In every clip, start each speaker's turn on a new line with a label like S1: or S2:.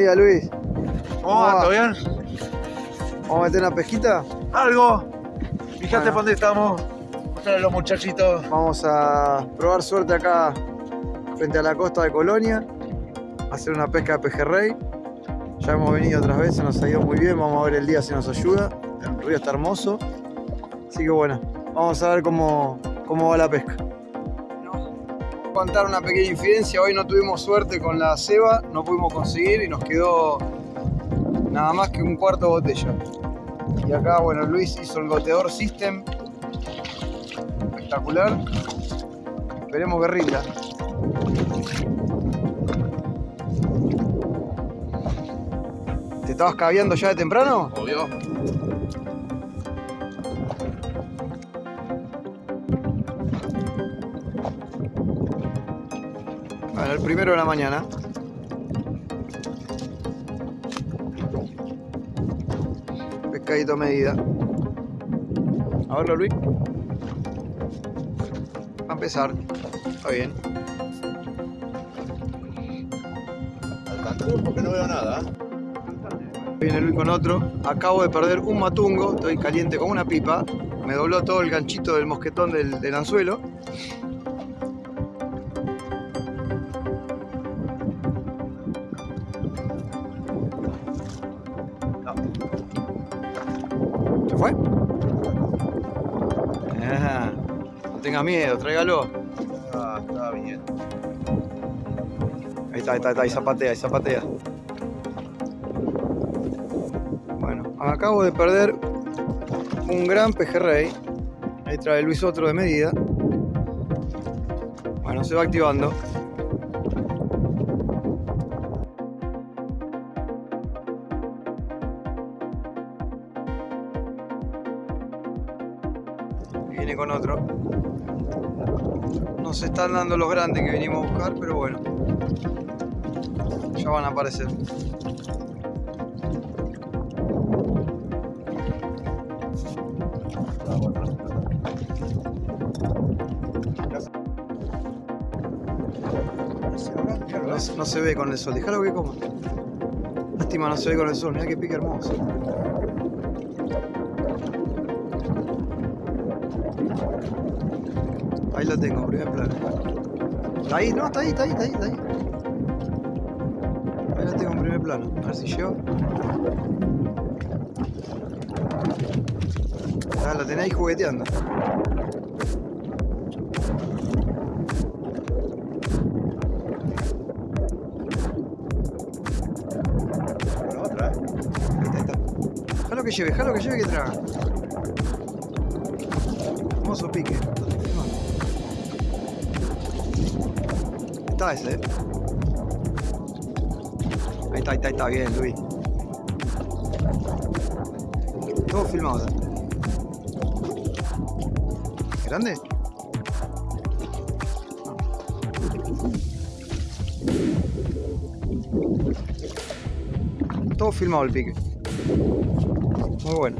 S1: Buen día, Luis.
S2: ¿Cómo va? ¿Todo bien?
S1: ¿Vamos a meter una pesquita?
S2: Algo. Fíjate
S1: Bueno.
S2: por dónde estamos. Mostrarle a los muchachitos.
S1: Vamos a probar suerte acá frente a la costa de Colonia. Hacer una pesca de pejerrey. Ya hemos venido otras veces, nos ha ido muy bien. Vamos a ver el día si nos ayuda. El río está hermoso. Así que bueno, vamos a ver cómo, cómo va la pesca. Contar una pequeña infidencia. Hoy no tuvimos suerte con la ceba, no pudimos conseguir y nos quedó nada más que un cuarto de botella. Y acá, bueno, Luis hizo el goteador system. Espectacular. Esperemos que rinda. ¿Te estabas caviando ya de temprano? El primero de la mañana. Pescadito a medida. A verlo, Luis. Va a empezar. Está bien.
S2: Alcanzó porque no veo nada.
S1: Viene Luis con otro. Acabo de perder un matungo. Estoy caliente como una pipa. Me dobló todo el ganchito del mosquetón del, del anzuelo. Tenga miedo, tráigalo.
S2: Ah, está bien.
S1: Ahí está, ahí está, ahí está, ahí zapatea, ahí zapatea. Bueno, acabo de perder un gran pejerrey. Ahí trae Luis otro de medida. Bueno, se va activando. Viene con otro. No se están dando los grandes que vinimos a buscar, pero bueno. Ya van a aparecer. No se ve con el sol, déjalo que coma. Lástima no se ve con el sol, mira que pique hermoso. Ahí lo tengo, primer plano. Está ahí, no, está ahí, está ahí, está ahí, está ahí. Ahí lo tengo en primer plano. A ver si llego. Ah, lo tenés ahí jugueteando.
S2: Bueno, otra, ¿eh?
S1: Ahí está, que lleve, déjalo que lleve que traga. Hermoso pique. Está ese, eh. Ahí está, ahí está, ahí está, bien, Luis. Todo filmado. ¿Grande? Todo filmado el pique. Muy bueno.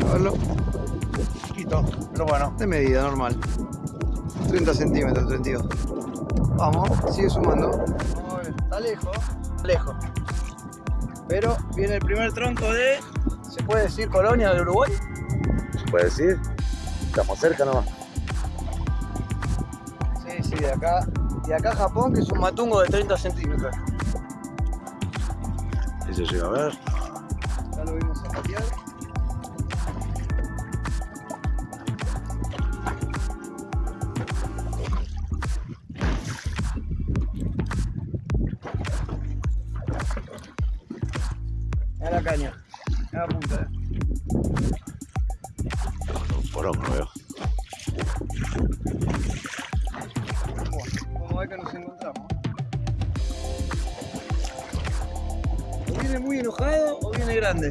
S1: A verlo.
S2: Chiquito, pero bueno.
S1: De medida normal. 30 centímetros, 32. Vamos, sigue sumando. Vamos a ver, Está lejos. Lejos. Pero viene el primer tronco de. ¿Se puede decir colonia del Uruguay?
S2: ¿Se puede decir? Estamos cerca nomás.
S1: Sí, sí, de acá. De acá a Japón, que es un matungo de 30 centímetros.
S2: Se llega a ver.
S1: Ya lo vimos a patear. Bueno, como ve que nos encontramos. O viene muy enojado o viene grande.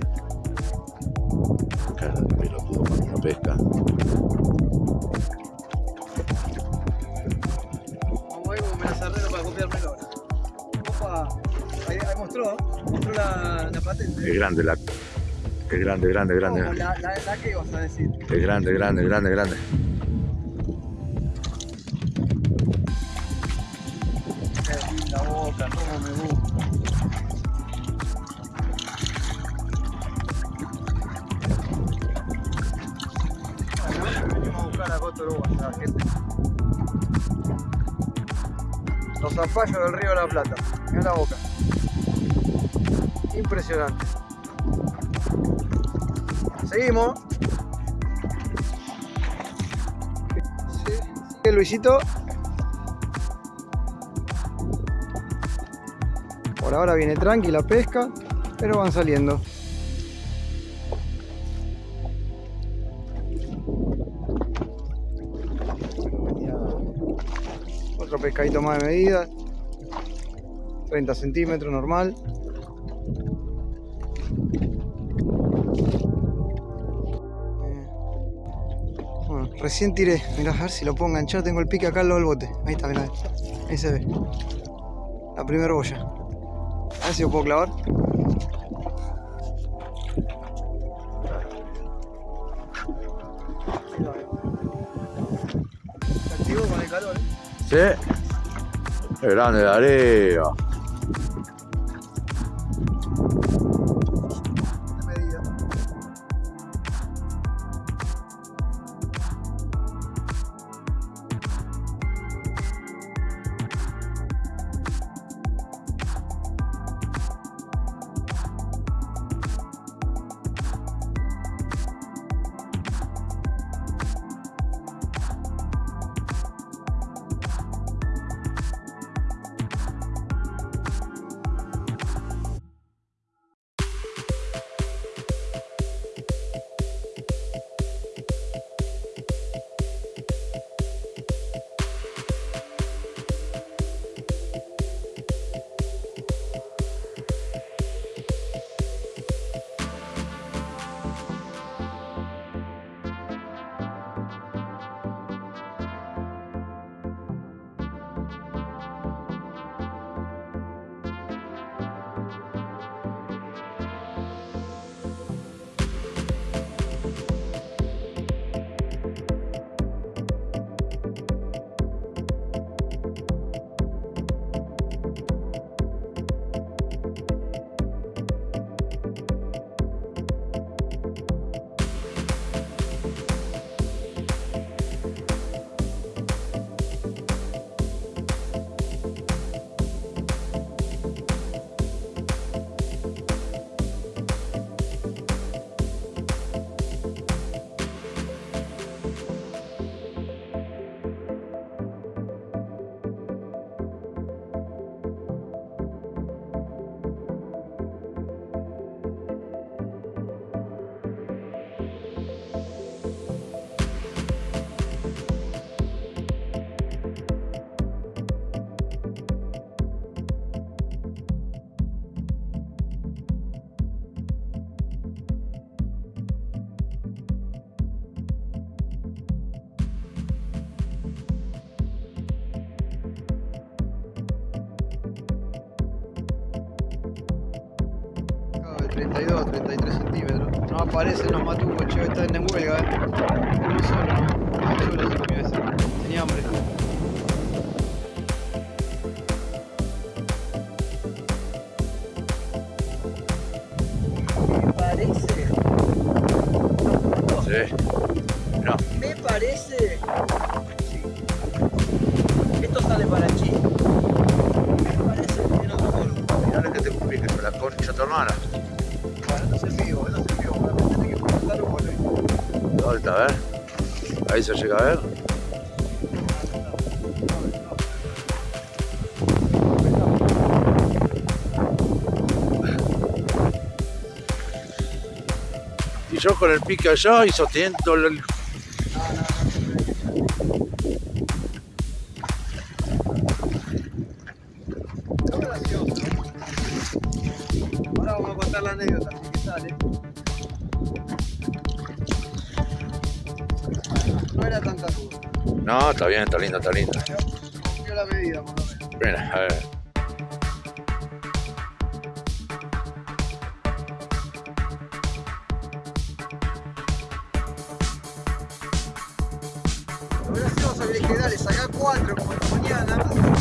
S2: Cara de pelotudo para una pesca.
S1: Vamos a ver como me la cerré para copiármelo ahora. Opa, ahí, ahí mostró, mostró la, la patente.
S2: Es grande la. Es grande, grande, grande.
S1: La, la que vas a decir.
S2: Es grande, grande, grande, grande.
S1: gusta, cómo me gusta. Venimos a buscar a la gente. Los zapallos del río de la Plata. Mira la boca. Impresionante. Seguimos. Sí, Luisito. Ahora viene tranqui la pesca, pero van saliendo. Otro pescadito más de medida. 30 centímetros normal. Eh, Bueno, recién tiré. Mirá, a ver si lo puedo enganchar. Tengo el pique acá al lado del bote. Ahí está, mirá. Ahí se ve. La primera boya. A ver si lo puedo clavar. Con el calor.
S2: Sí. Qué grande la área.
S1: 32, 33 centímetros. No aparecen los matucos, che, están en huelga, eh. Solo, no. Solo se comió ese. Tenía hambre.
S3: Me parece,
S2: Sí. No.
S3: me parece.
S2: Se llega a ver. Y yo con el pique allá y sosteniendo el... está bien, está linda, está.
S1: Cumplió la medida, por lo menos.
S2: Mira, a ver.
S1: Dale, sacá cuatro como esta mañana.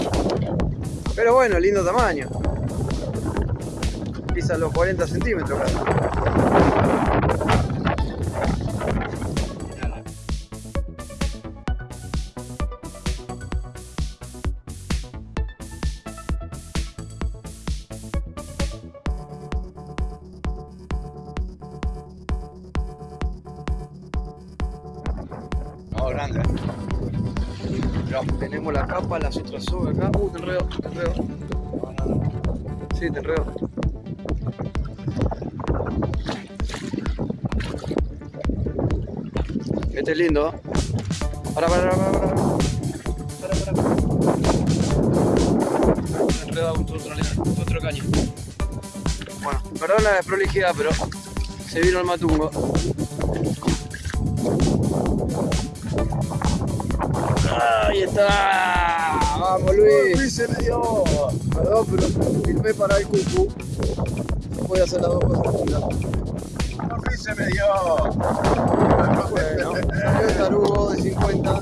S1: Pero bueno, lindo tamaño. Pisa los 40 centímetros. casi. Tenemos la capa, las otras sobre acá. Uh, te enredo, te enredo. Sí, te enredo. Este es lindo. Para, para, para, para, para. Para, caño. Bueno, perdón la desprolijidad, pero se vino el matungo. Ahí está. Vamos Luis.
S2: se me dio.
S1: Perdón, pero filmé para el cucu. No podía hacer las dos cosas
S2: fin se me dio.
S1: Bueno, el tarugo de 50.